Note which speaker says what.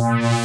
Speaker 1: Bye.